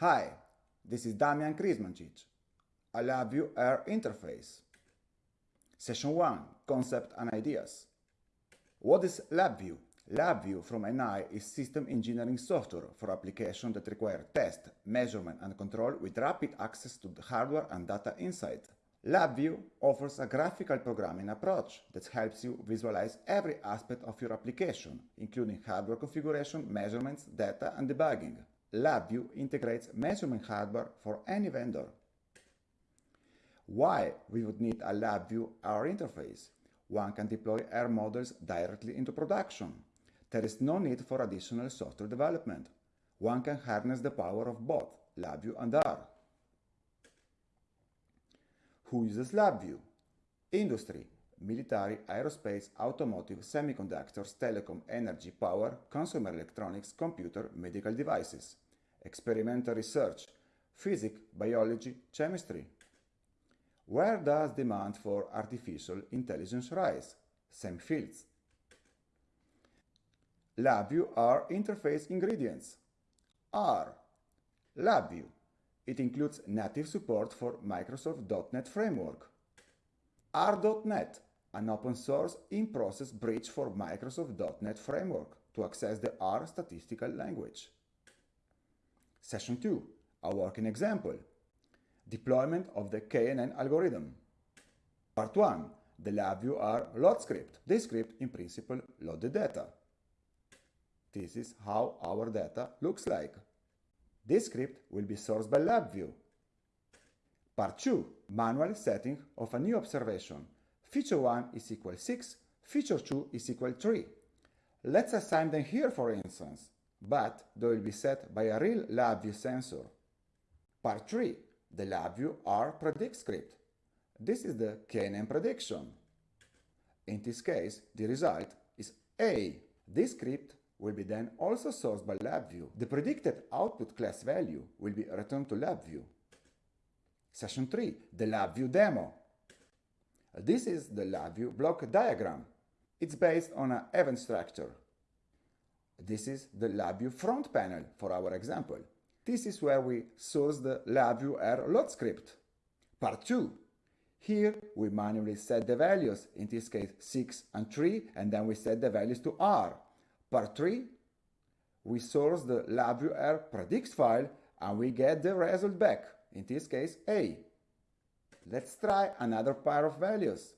Hi, this is Damian Krismancic. I LabVIEW R Interface. Session 1 Concept and Ideas. What is LabVIEW? LabVIEW from NI is system engineering software for applications that require test, measurement and control with rapid access to the hardware and data inside. LabVIEW offers a graphical programming approach that helps you visualize every aspect of your application, including hardware configuration, measurements, data and debugging. LabVIEW integrates measurement hardware for any vendor. Why we would need a LabVIEW R interface? One can deploy R models directly into production. There is no need for additional software development. One can harness the power of both LabVIEW and R. Who uses LabVIEW? Industry, military, aerospace, automotive, semiconductors, telecom, energy, power, consumer electronics, computer, medical devices, experimental research, physics, biology, chemistry. Where does demand for artificial intelligence rise? Same fields. LabVIEW R interface ingredients. R. LabVIEW. It includes native support for Microsoft .NET Framework. R.NET, an open source in-process bridge for Microsoft .NET Framework to access the R statistical language. Session 2, a working example. Deployment of the KNN algorithm. Part 1, the LabVIEW R load script. This script, in principle, load the data. This is how our data looks like. This script will be sourced by LabVIEW. Part 2. Manual setting of a new observation. Feature 1 is equal 6, feature 2 is equal 3. Let's assign them here for instance, but they will be set by a real LabVIEW sensor. Part 3. The LabVIEW R predict script. This is the KNN prediction. In this case, the result is A. This script will be then also sourced by LabVIEW. The predicted output class value will be returned to LabVIEW. Session 3, the LabVIEW demo. This is the LabVIEW block diagram. It's based on an event structure. This is the LabVIEW front panel for our example. This is where we source the LabVIEW R load script. Part 2. Here we manually set the values, in this case 6 and 3, and then we set the values to R. Part 3, we source the LabVIEW R predicts file and we get the result back, in this case A. Let's try another pair of values.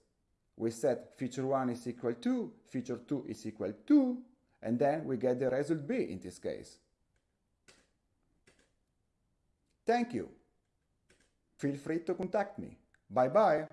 We set feature 1 is equal to, feature 2 is equal to, and then we get the result B in this case. Thank you. Feel free to contact me. Bye bye.